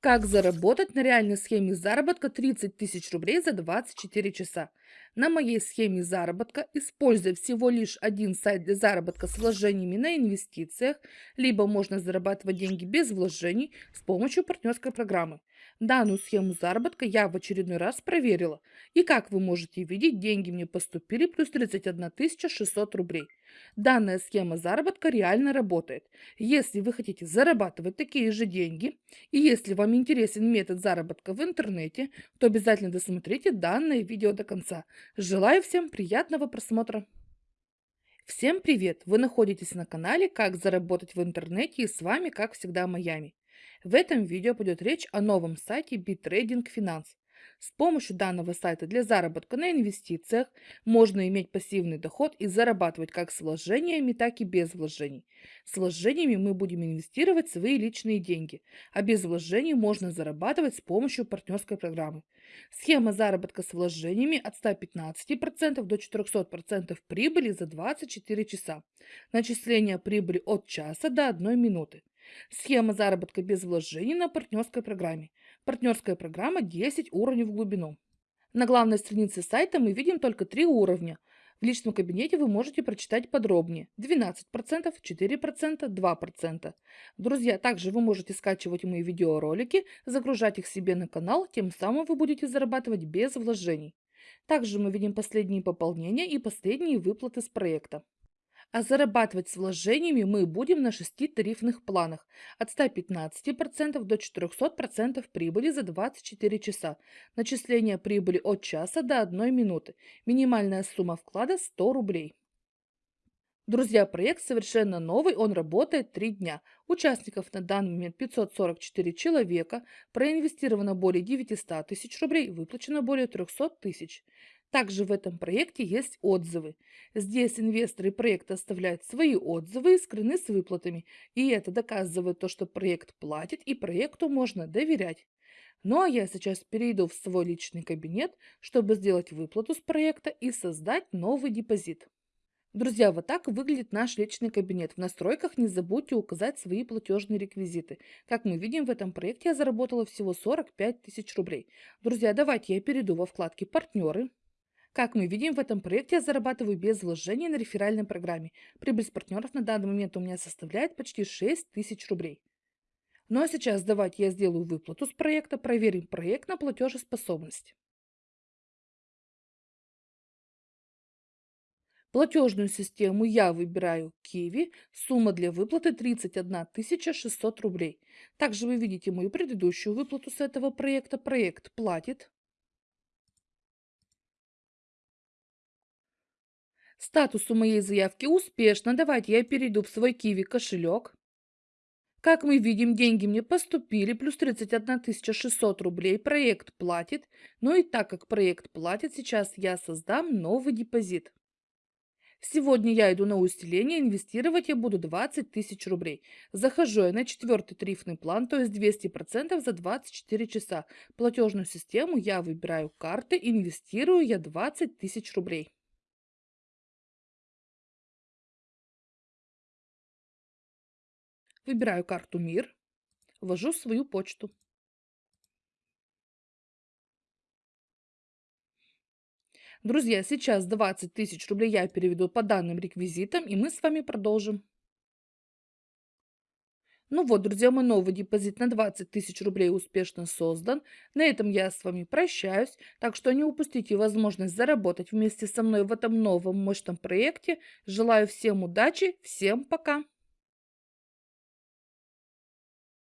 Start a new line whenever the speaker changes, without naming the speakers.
Как заработать на реальной схеме заработка 30 тысяч рублей за 24 часа? На моей схеме заработка, используя всего лишь один сайт для заработка с вложениями на инвестициях, либо можно зарабатывать деньги без вложений с помощью партнерской программы. Данную схему заработка я в очередной раз проверила. И как вы можете видеть, деньги мне поступили плюс 31 600 рублей. Данная схема заработка реально работает. Если вы хотите зарабатывать такие же деньги, и если вам интересен метод заработка в интернете, то обязательно досмотрите данное видео до конца. Желаю всем приятного просмотра! Всем привет! Вы находитесь на канале «Как заработать в интернете» и с вами, как всегда, Майами. В этом видео пойдет речь о новом сайте BitTrading Finance. С помощью данного сайта для заработка на инвестициях можно иметь пассивный доход и зарабатывать как с вложениями, так и без вложений. С вложениями мы будем инвестировать свои личные деньги, а без вложений можно зарабатывать с помощью партнерской программы. Схема заработка с вложениями от 115% до 400% прибыли за 24 часа. Начисление прибыли от часа до 1 минуты. Схема заработка без вложений на партнерской программе. Партнерская программа 10 уровней в глубину. На главной странице сайта мы видим только три уровня. В личном кабинете вы можете прочитать подробнее. 12%, 4%, 2%. Друзья, также вы можете скачивать мои видеоролики, загружать их себе на канал, тем самым вы будете зарабатывать без вложений. Также мы видим последние пополнения и последние выплаты с проекта. А зарабатывать с вложениями мы будем на шести тарифных планах от 115% до 400% прибыли за 24 часа. Начисление прибыли от часа до 1 минуты. Минимальная сумма вклада 100 рублей. Друзья, проект совершенно новый, он работает 3 дня. Участников на данный момент 544 человека, проинвестировано более 900 тысяч рублей, выплачено более 300 тысяч. Также в этом проекте есть отзывы. Здесь инвесторы проекта оставляют свои отзывы и скрыны с выплатами. И это доказывает то, что проект платит и проекту можно доверять. Ну а я сейчас перейду в свой личный кабинет, чтобы сделать выплату с проекта и создать новый депозит. Друзья, вот так выглядит наш личный кабинет. В настройках не забудьте указать свои платежные реквизиты. Как мы видим, в этом проекте я заработала всего 45 тысяч рублей. Друзья, давайте я перейду во вкладке «Партнеры». Как мы видим, в этом проекте я зарабатываю без вложений на реферальной программе. Прибыль с партнеров на данный момент у меня составляет почти 6 тысяч рублей. Ну а сейчас давайте я сделаю выплату с проекта, проверим проект на платежеспособность. Платежную систему я выбираю Kiwi, сумма для выплаты 31 600 рублей. Также вы видите мою предыдущую выплату с этого проекта. Проект платит. Статус у моей заявки успешно. Давайте я перейду в свой Киви кошелек. Как мы видим, деньги мне поступили, плюс 31 600 рублей. Проект платит. Ну и так как проект платит, сейчас я создам новый депозит. Сегодня я иду на усиление, инвестировать я буду 20 тысяч рублей. Захожу я на четвертый тарифный план, то есть 200% за 24 часа. Платежную систему я выбираю карты, инвестирую я 20 тысяч рублей. Выбираю карту «Мир», ввожу свою почту. Друзья, сейчас 20 тысяч рублей я переведу по данным реквизитам, и мы с вами продолжим. Ну вот, друзья, мой новый депозит на 20 тысяч рублей успешно создан. На этом я с вами прощаюсь, так что не упустите возможность заработать вместе со мной в этом новом мощном проекте. Желаю всем удачи, всем пока!